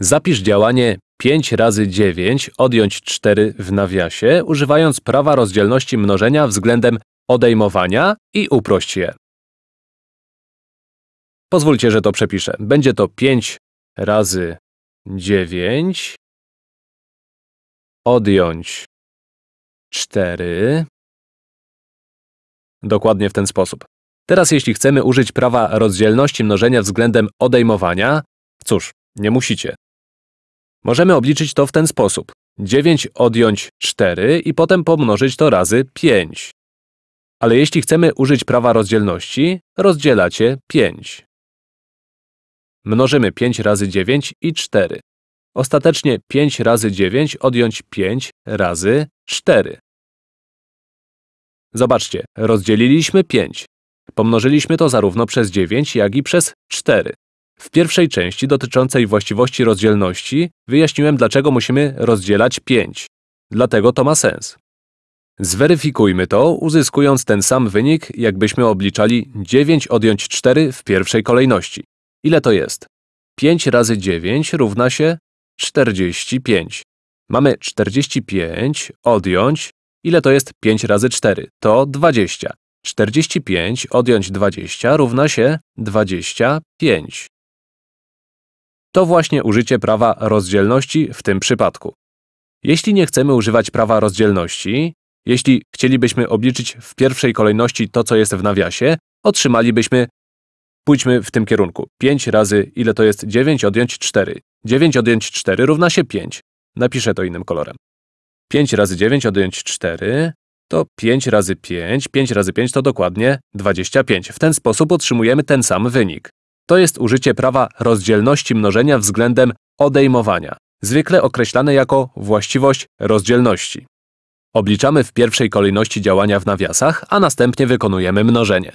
Zapisz działanie 5 razy 9 odjąć 4 w nawiasie, używając prawa rozdzielności mnożenia względem odejmowania i uprość je. Pozwólcie, że to przepiszę. Będzie to 5 razy 9 odjąć 4. Dokładnie w ten sposób. Teraz jeśli chcemy użyć prawa rozdzielności mnożenia względem odejmowania, cóż, nie musicie. Możemy obliczyć to w ten sposób. 9 odjąć 4 i potem pomnożyć to razy 5. Ale jeśli chcemy użyć prawa rozdzielności, rozdzielacie 5. Mnożymy 5 razy 9 i 4. Ostatecznie 5 razy 9 odjąć 5 razy 4. Zobaczcie, rozdzieliliśmy 5. Pomnożyliśmy to zarówno przez 9, jak i przez 4. W pierwszej części dotyczącej właściwości rozdzielności wyjaśniłem, dlaczego musimy rozdzielać 5. Dlatego to ma sens. Zweryfikujmy to, uzyskując ten sam wynik, jakbyśmy obliczali 9 odjąć 4 w pierwszej kolejności. Ile to jest? 5 razy 9 równa się 45. Mamy 45 odjąć. Ile to jest 5 razy 4? To 20. 45 odjąć 20 równa się 25. To właśnie użycie prawa rozdzielności w tym przypadku. Jeśli nie chcemy używać prawa rozdzielności, jeśli chcielibyśmy obliczyć w pierwszej kolejności to, co jest w nawiasie, otrzymalibyśmy, pójdźmy w tym kierunku, 5 razy, ile to jest 9 odjąć 4. 9 odjąć 4 równa się 5. Napiszę to innym kolorem. 5 razy 9 odjąć 4 to 5 razy 5, 5 razy 5 to dokładnie 25. W ten sposób otrzymujemy ten sam wynik. To jest użycie prawa rozdzielności mnożenia względem odejmowania, zwykle określane jako właściwość rozdzielności. Obliczamy w pierwszej kolejności działania w nawiasach, a następnie wykonujemy mnożenie.